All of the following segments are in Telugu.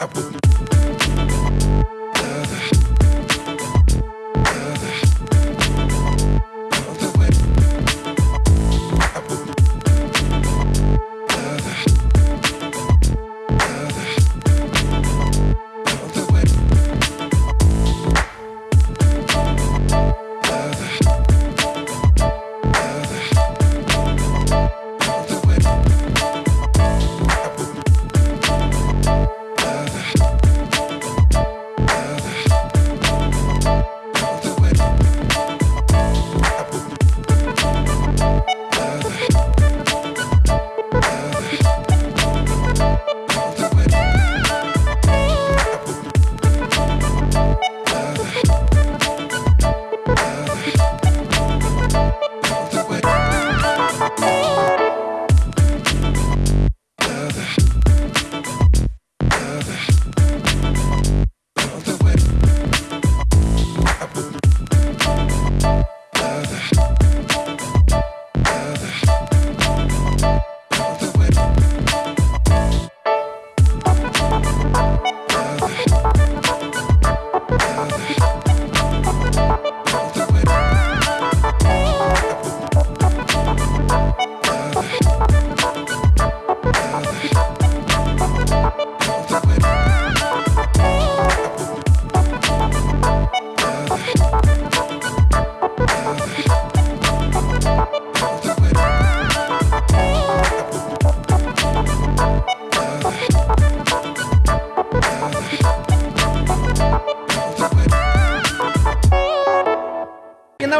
I wouldn't.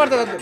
పడుతుంది